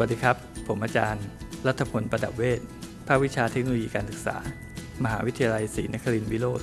วัสดีครับ ผมอาจารย์ รัฐพลประดับเวชภาควิชาเทคโนโลยีการศึกษา มหาวิทยาลัยศรีนครินทร์วิโรธ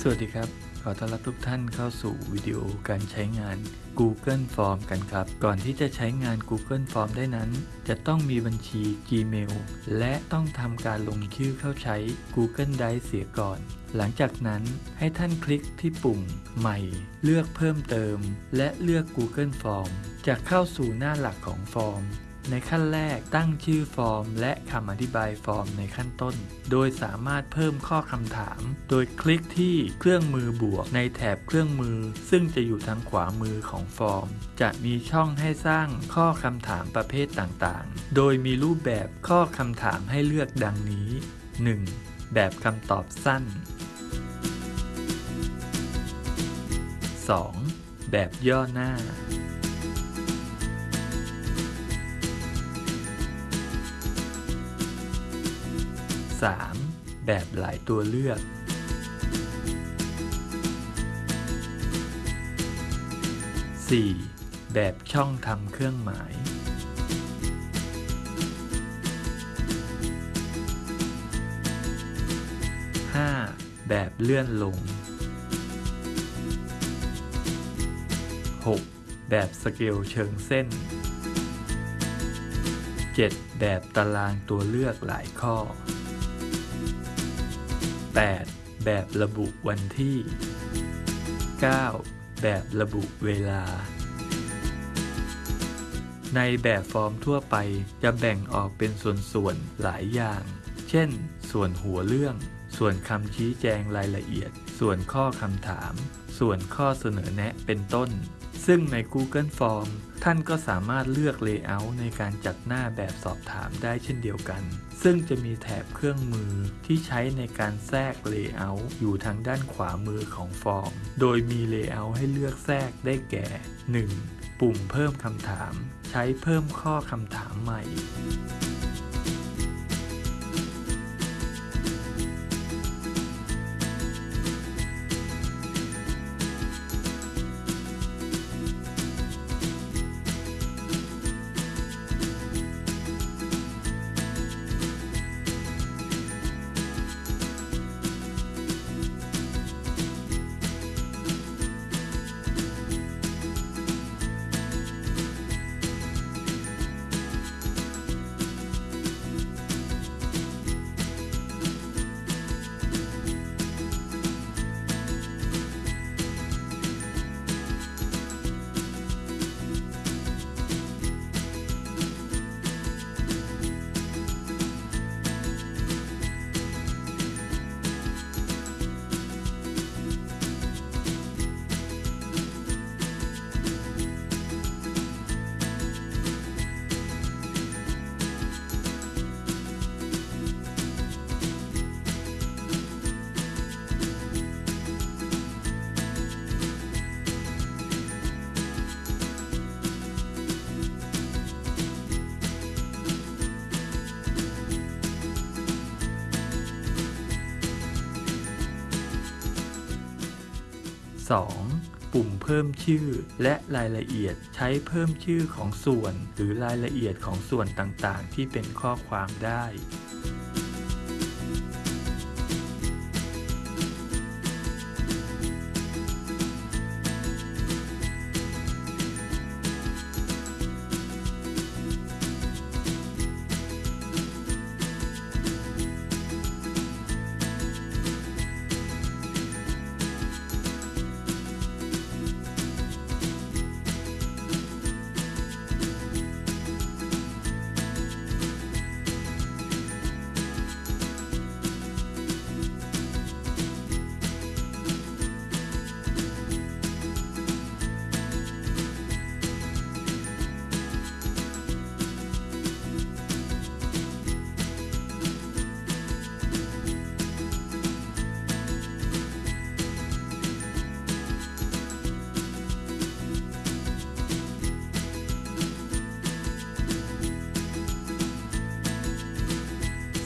สวัสดีครับ อต้อนรับทุกท่านเข้าสู่วิดีโอการใช้งาน Google Form กันครับ ก่อนที่จะใช้งาน Google Form ได้นั้น จะต้องมีบัญชี Gmail และต้องทำการลงชื่อเข้าใช้ Google Drive เสียก่อน หลังจากนั้นให้ท่านคลิกที่ปุ่มใหม่ เลือกเพิ่มเติม และเลือก Google Form จะเข้าสู่หน้าหลักของฟอร์ม ในขั้นแรกตั้งชื่อฟอร์ม และคำอธิบายฟอร์มในขั้นต้น โดยสามารถเพิ่มข้อคำถาม โดยคลิกที่เครื่องมือบวกในแถบเครื่องมือ ซึ่งจะอยู่ทางขวามือของฟอร์ม จะมีช่องให้สร้างข้อคำถามประเภทต่างๆ โดยมีรูปแบบข้อคำถามให้เลือกดังนี้ 1. แบบคำตอบสั้น 2. แบบย่อหน้า 3. แบบหลายตัวเลือก 4. แบบช่องทำเครื่องหมาย 5. แบบเลื่อนลง 6. แบบสเกลเชิงเส้น 7. แบบตารางตัวเลือกหลายข้อ 8. แบบระบุวันที่ 9. แบบระบุเวลา ในแบบฟอร์มทั่วไปจะแบ่งออกเป็นส่วนๆหลายอย่าง เช่น ส่วนหัวเรื่อง ส่วนคำชี้แจงรายละเอียด ส่วนข้อคำถาม ส่วนข้อเสนอแนะเป็นต้น ซึ่งใน Google Form ท่านก็สามารถเลือก Layout ในการจัดหน้าแบบสอบถามได้เช่นเดียวกัน ซึ่งจะมีแถบเครื่องมือที่ใช้ในการแทรก Layout อยู่ทางด้านขวามือของฟอร์ม โดยมี Layout ให้เลือกแทรกได้แก่ 1. ปุ่มเพิ่มคำถาม ใช้เพิ่มข้อคำถามใหม่ 2. ปุ่มเพิ่มชื่อและรายละเอียดใช้เพิ่มชื่อของส่วน หรือรายละเอียดของส่วนต่างๆ ที่เป็นข้อความได้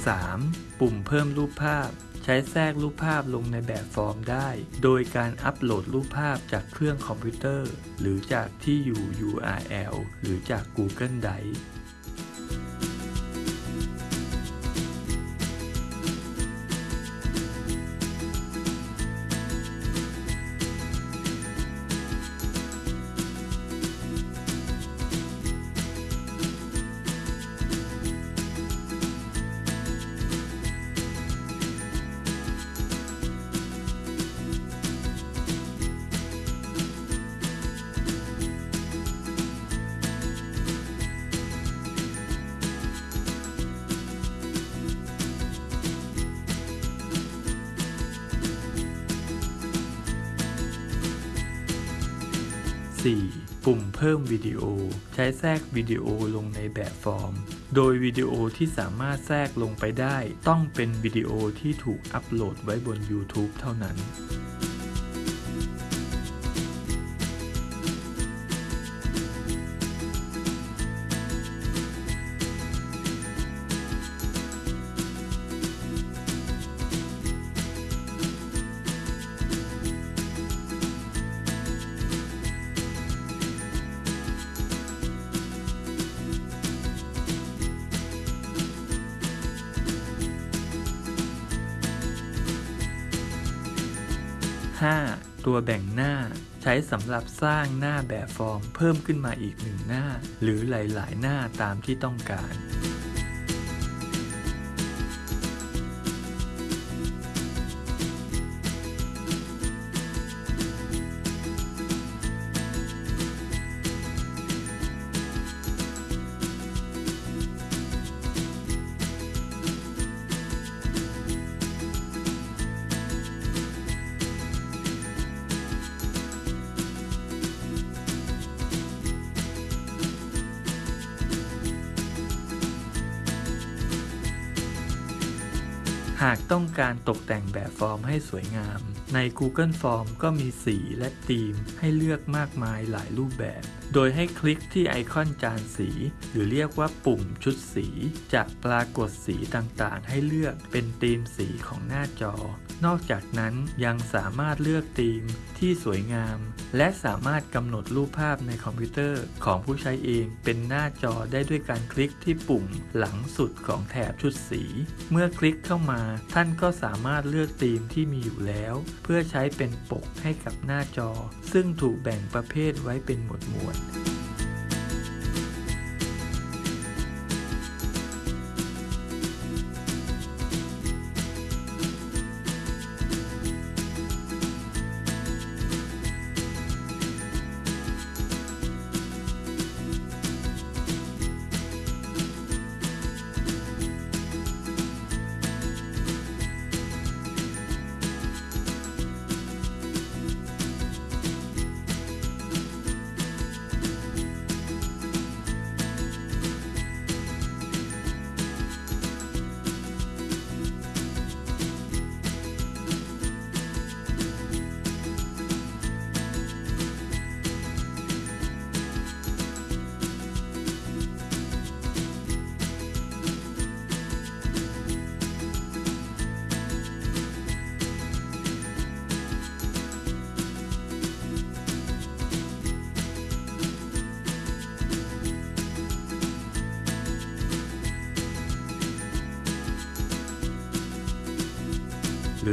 3. ปุ่มเพิ่มรูปภาพ ใช้แทรกรูปภาพลงในแบบฟอร์มได้ โดยการอัปโหลดรูปภาพจากเครื่องคอมพิวเตอร์ หรือจากที่อยู่ URL หรือจาก Google Drive 4. ปุ่มเพิ่มวิดีโอ ใช้แทรกวิดีโอลงในแบบฟอร์ม โดยวิดีโอที่สามารถแทรกลงไปได้ ต้องเป็นวิดีโอที่ถูกอัปโหลดไว้บน YouTube เท่านั้น 5. ตัวแบ่งหน้า ใช้สำหรับสร้างหน้าแบบฟอร์มเพิ่มขึ้นมาอีกหนึ่งหน้า หรือหลาย ๆ หน้าตามที่ต้องการ หากต้องการตกแต่งแบบฟอร์มให้สวยงาม ใน Google Form ก็มีสีและธีมให้เลือกมากมายหลายรูปแบบ โดยให้คลิกที่ไอคอนจานสี หรือเรียกว่าปุ่มชุดสีจะปรากฏสีต่างๆ ให้เลือกเป็นธีมสีของหน้าจอ นอกจากนั้นยังสามารถเลือกธีมที่สวยงาม และสามารถกำหนดรูปภาพในคอมพิวเตอร์ของผู้ใช้เองเป็นหน้าจอได้ด้วยการคลิกที่ปุ่มหลังสุดของแถบชุดสี เมื่อคลิกเข้ามาท่านก็สามารถเลือกธีมที่มีอยู่แล้ว เพื่อใช้เป็นปกให้กับหน้าจอ ซึ่งถูกแบ่งประเภทไว้เป็นหมวดหมวด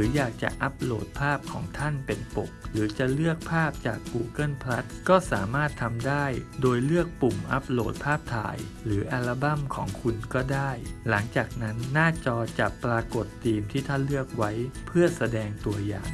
รืออยากจะอัปโหลดภาพของท่านเป็นปก หรือจะเลือกภาพจาก Google Plus ก็สามารถทำได้ โดยเลือกปุ่มอัปโหลดภาพถ่าย หรืออัลบั้มของคุณก็ได้ หลังจากนั้นหน้าจอจะปรากฏธีมที่ท่านเลือกไว้ เพื่อแสดงตัวอย่าง